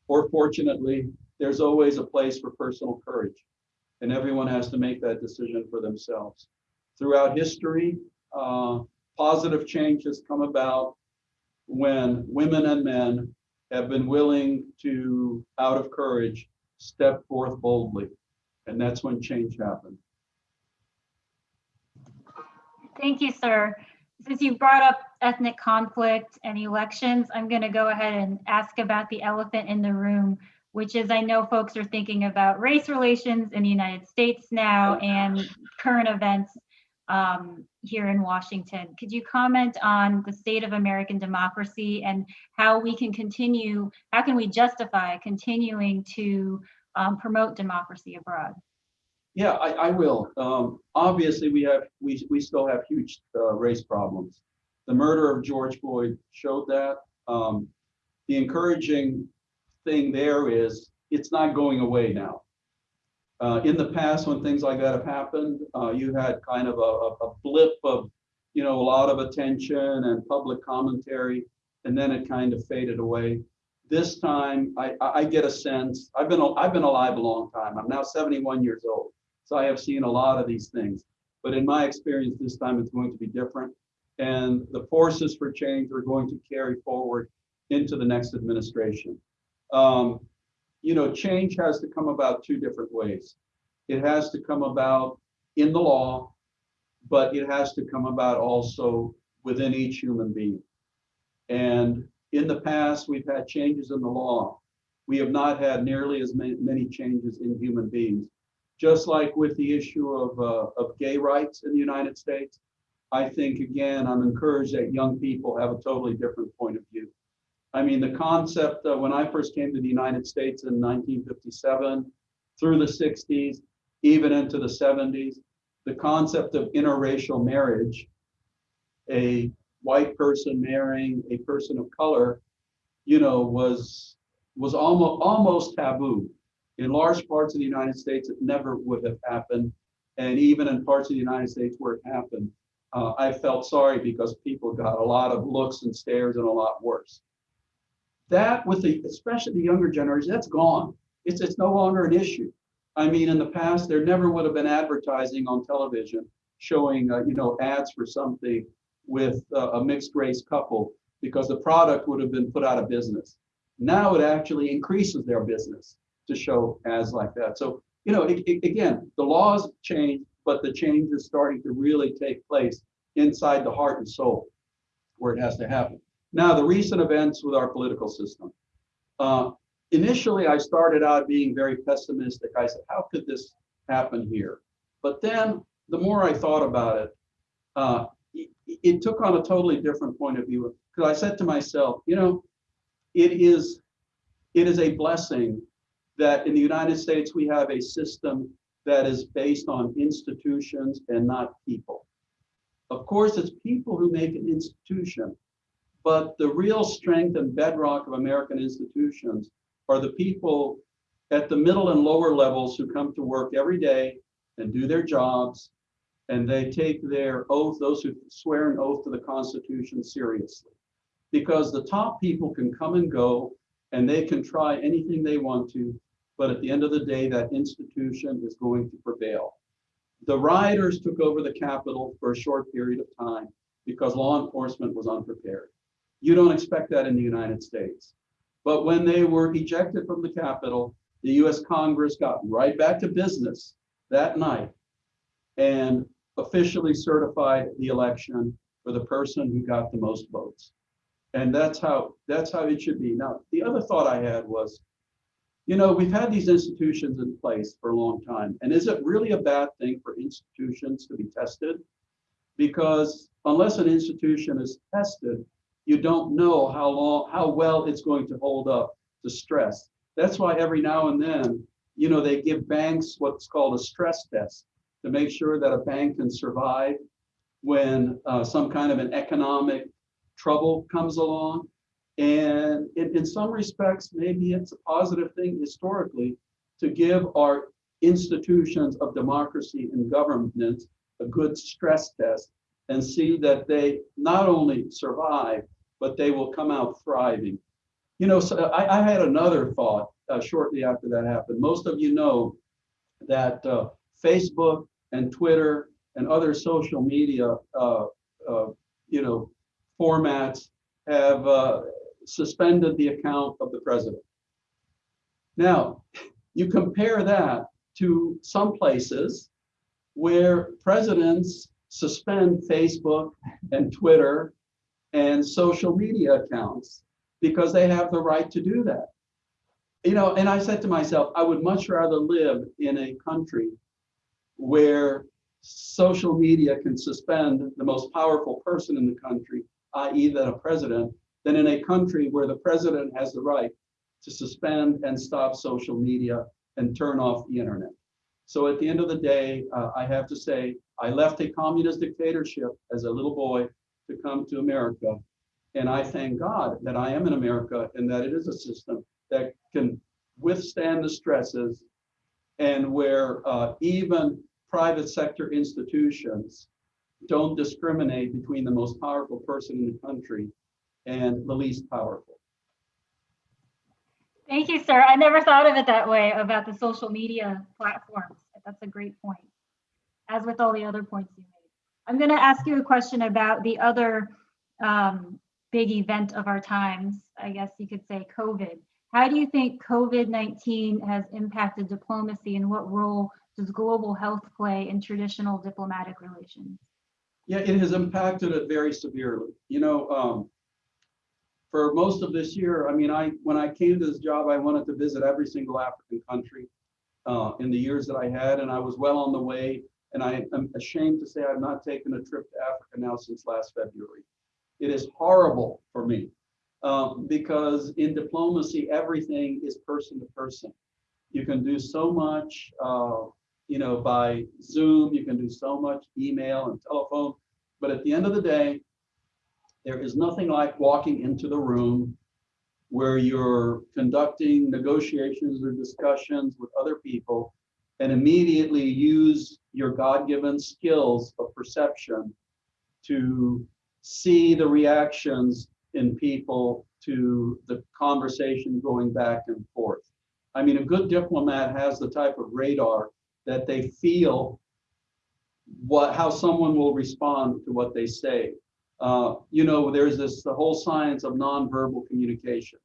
or fortunately, there's always a place for personal courage, and everyone has to make that decision for themselves. Throughout history, uh, positive change has come about when women and men have been willing to, out of courage, step forth boldly. And that's when change happened. Thank you, sir. Since you brought up ethnic conflict and elections, I'm going to go ahead and ask about the elephant in the room, which is I know folks are thinking about race relations in the United States now and current events um, here in Washington. Could you comment on the state of American democracy and how we can continue, how can we justify continuing to um, promote democracy abroad? Yeah, I, I will. Um, obviously, we have we we still have huge uh, race problems. The murder of George Floyd showed that. Um, the encouraging thing there is it's not going away now. Uh, in the past, when things like that have happened, uh, you had kind of a, a blip of, you know, a lot of attention and public commentary, and then it kind of faded away. This time, I, I get a sense. I've been I've been alive a long time. I'm now 71 years old. So I have seen a lot of these things. But in my experience, this time it's going to be different. And the forces for change are going to carry forward into the next administration. Um, you know, change has to come about two different ways. It has to come about in the law, but it has to come about also within each human being. And in the past, we've had changes in the law. We have not had nearly as many, many changes in human beings just like with the issue of, uh, of gay rights in the United States, I think, again, I'm encouraged that young people have a totally different point of view. I mean, the concept uh, when I first came to the United States in 1957, through the 60s, even into the 70s, the concept of interracial marriage, a white person marrying a person of color, you know, was was almost almost taboo. In large parts of the United States, it never would have happened. And even in parts of the United States where it happened, uh, I felt sorry because people got a lot of looks and stares and a lot worse. That with the, especially the younger generation, that's gone. It's, it's no longer an issue. I mean, in the past, there never would have been advertising on television showing, uh, you know, ads for something with uh, a mixed race couple because the product would have been put out of business. Now it actually increases their business to show ads like that. So, you know, it, it, again, the laws change, but the change is starting to really take place inside the heart and soul where it has to happen. Now, the recent events with our political system. Uh, initially, I started out being very pessimistic. I said, how could this happen here? But then the more I thought about it, uh, it, it took on a totally different point of view. Because I said to myself, you know, it is it is a blessing that in the United States, we have a system that is based on institutions and not people. Of course, it's people who make an institution, but the real strength and bedrock of American institutions are the people at the middle and lower levels who come to work every day and do their jobs, and they take their oath, those who swear an oath to the Constitution seriously. because the top people can come and go and they can try anything they want to, but at the end of the day, that institution is going to prevail. The rioters took over the Capitol for a short period of time because law enforcement was unprepared. You don't expect that in the United States. But when they were ejected from the Capitol, the US Congress got right back to business that night and officially certified the election for the person who got the most votes. And that's how that's how it should be. Now, the other thought I had was, you know, we've had these institutions in place for a long time. And is it really a bad thing for institutions to be tested? Because unless an institution is tested, you don't know how long, how well it's going to hold up to stress. That's why every now and then, you know, they give banks what's called a stress test to make sure that a bank can survive when uh, some kind of an economic trouble comes along. And in, in some respects, maybe it's a positive thing historically to give our institutions of democracy and governance a good stress test and see that they not only survive, but they will come out thriving. You know, so I, I had another thought uh, shortly after that happened. Most of you know that uh, Facebook and Twitter and other social media, uh, uh you know, formats have uh, suspended the account of the president. Now, you compare that to some places where presidents suspend Facebook and Twitter and social media accounts because they have the right to do that. You know, and I said to myself, I would much rather live in a country where social media can suspend the most powerful person in the country, i.e., the president, than in a country where the president has the right to suspend and stop social media and turn off the internet. So at the end of the day, uh, I have to say, I left a communist dictatorship as a little boy to come to America. And I thank God that I am in America and that it is a system that can withstand the stresses and where uh, even private sector institutions don't discriminate between the most powerful person in the country and the least powerful. Thank you, sir. I never thought of it that way about the social media platforms. That's a great point, as with all the other points you made. I'm going to ask you a question about the other um, big event of our times, I guess you could say COVID. How do you think COVID-19 has impacted diplomacy and what role does global health play in traditional diplomatic relations? Yeah, it has impacted it very severely. You know, um, for most of this year, I mean, I when I came to this job, I wanted to visit every single African country uh, in the years that I had, and I was well on the way. And I am ashamed to say I've not taken a trip to Africa now since last February. It is horrible for me um, because in diplomacy, everything is person to person. You can do so much, uh, you know, by Zoom. You can do so much email and telephone. But at the end of the day, there is nothing like walking into the room where you're conducting negotiations or discussions with other people and immediately use your God-given skills of perception to see the reactions in people to the conversation going back and forth. I mean, a good diplomat has the type of radar that they feel what how someone will respond to what they say. Uh, you know, there's this the whole science of nonverbal communication.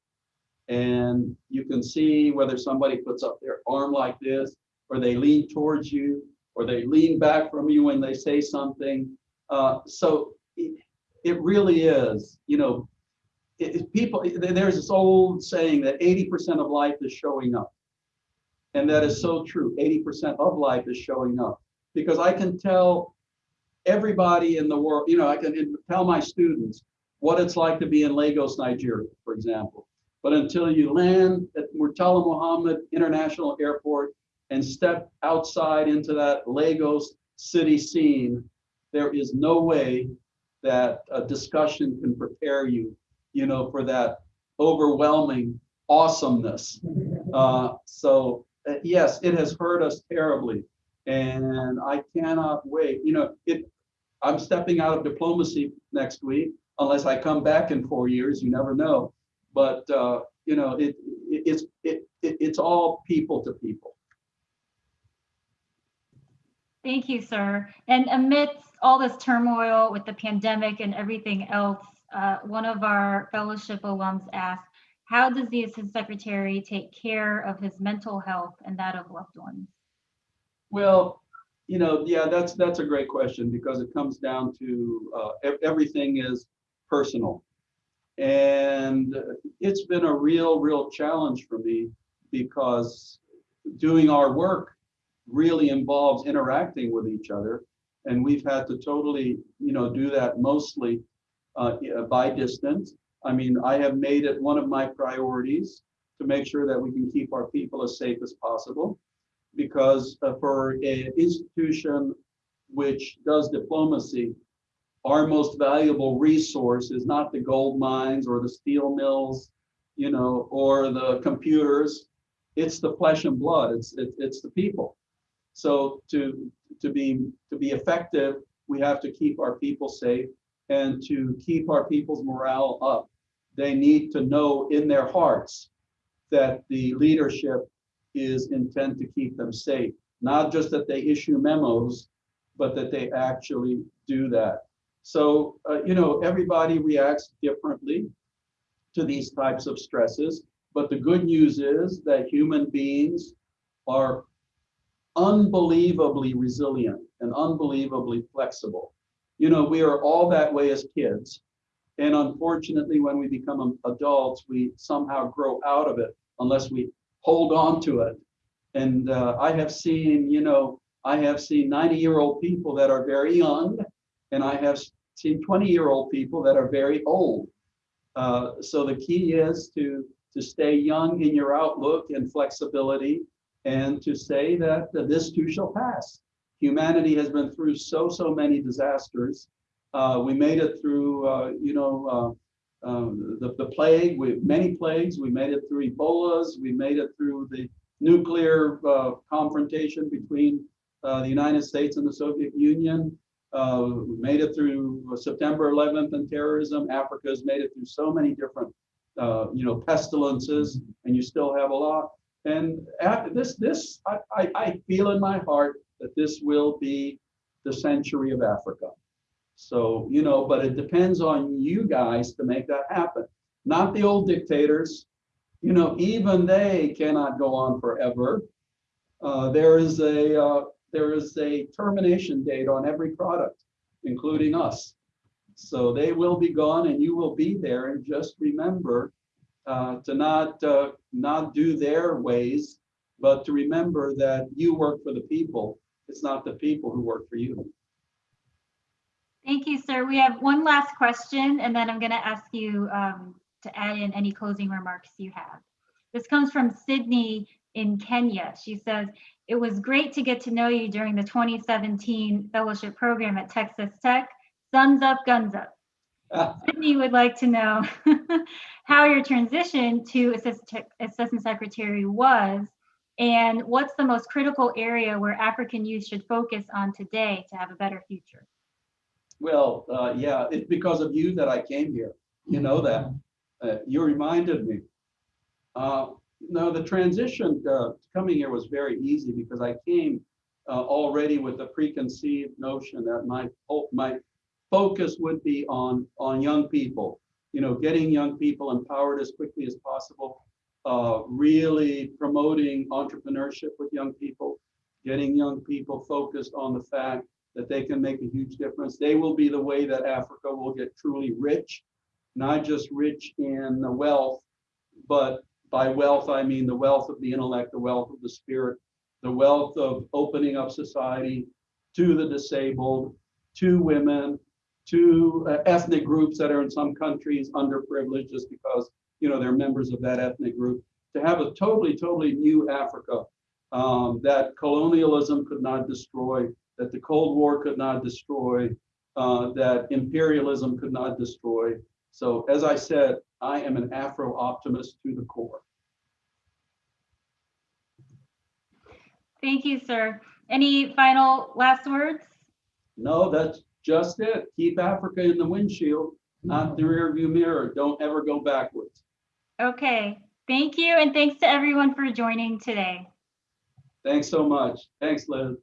And you can see whether somebody puts up their arm like this, or they lean towards you, or they lean back from you when they say something. Uh, so it, it, really is, you know, it, people, there's this old saying that 80% of life is showing up. And that is so true. 80% of life is showing up because I can tell everybody in the world, you know, I can tell my students what it's like to be in Lagos, Nigeria, for example. But until you land at Murtala Muhammed International Airport and step outside into that Lagos city scene, there is no way that a discussion can prepare you, you know, for that overwhelming awesomeness. [LAUGHS] Uh, so uh, yes, it has hurt us terribly, and I cannot wait. You know, it I'm stepping out of diplomacy next week unless I come back in four years, you never know. But, uh, you know, it, it, it's, it, it, it's all people to people. Thank you, sir. And amidst all this turmoil with the pandemic and everything else, uh, one of our fellowship alums asked, how does the assistant secretary take care of his mental health and that of loved ones? Well, you know, yeah, that's, that's a great question because it comes down to, uh, everything is personal. And it's been a real, real challenge for me because doing our work really involves interacting with each other. And we've had to totally, you know, do that mostly uh, by distance. I mean, I have made it one of my priorities to make sure that we can keep our people as safe as possible. Because uh, for an institution which does diplomacy, our most valuable resource is not the gold mines or the steel mills, you know, or the computers. It's the flesh and blood. It's it's, it's the people. So to to be to be effective, we have to keep our people safe and to keep our people's morale up. They need to know in their hearts that the leadership is intent to keep them safe, not just that they issue memos, but that they actually do that. So, uh, you know, everybody reacts differently to these types of stresses. But the good news is that human beings are unbelievably resilient and unbelievably flexible. You know, we are all that way as kids. And unfortunately, when we become adults, we somehow grow out of it unless we hold on to it. And uh, I have seen, you know, I have seen 90 year old people that are very young, and I have seen 20 year old people that are very old. Uh, so the key is to, to stay young in your outlook and flexibility and to say that this too shall pass. Humanity has been through so, so many disasters. Uh, we made it through, uh, you know, uh, um, the, the plague, we, many plagues. We made it through Ebolas. We made it through the nuclear uh, confrontation between uh, the United States and the Soviet Union. Uh, we made it through September 11th and terrorism. Africa has made it through so many different, you know, pestilences, and you still have a lot. And after this, this I, I, I feel in my heart that this will be the century of Africa. So, you know, but it depends on you guys to make that happen, not the old dictators. You know, even they cannot go on forever. Uh, there is a uh, there is a termination date on every product, including us. So they will be gone, and you will be there. And just remember uh, to not uh, not do their ways, but to remember that you work for the people. It's not the people who work for you. Thank you, sir. We have one last question, and then I'm going to ask you um, to add in any closing remarks you have. This comes from Sydney in Kenya. She says, it was great to get to know you during the 2017 fellowship program at Texas Tech. Thumbs up, guns up. [LAUGHS] Sydney would like to know [LAUGHS] how your transition to assistant, assistant secretary was and what's the most critical area where African youth should focus on today to have a better future? Well, uh, yeah, it's because of you that I came here. You know that. Uh, you reminded me. Uh, no, the transition uh, coming here was very easy because I came uh, already with the preconceived notion that my my focus would be on on young people. You know, getting young people empowered as quickly as possible. Uh, really promoting entrepreneurship with young people, getting young people focused on the fact that they can make a huge difference. They will be the way that Africa will get truly rich, not just rich in the wealth, but by wealth, I mean the wealth of the intellect, the wealth of the spirit, the wealth of opening up society to the disabled, to women, to uh, ethnic groups that are in some countries underprivileged just because you know they're members of that ethnic group. To have a totally, totally new Africa um, that colonialism could not destroy, that the Cold War could not destroy, uh, that imperialism could not destroy. So as I said, I am an Afro-optimist to the core. Thank you, sir. Any final last words? No, that's just it. Keep Africa in the windshield. not the rearview mirror. Don't ever go backwards. Okay, thank you, and thanks to everyone for joining today. Thanks so much. Thanks, Liz.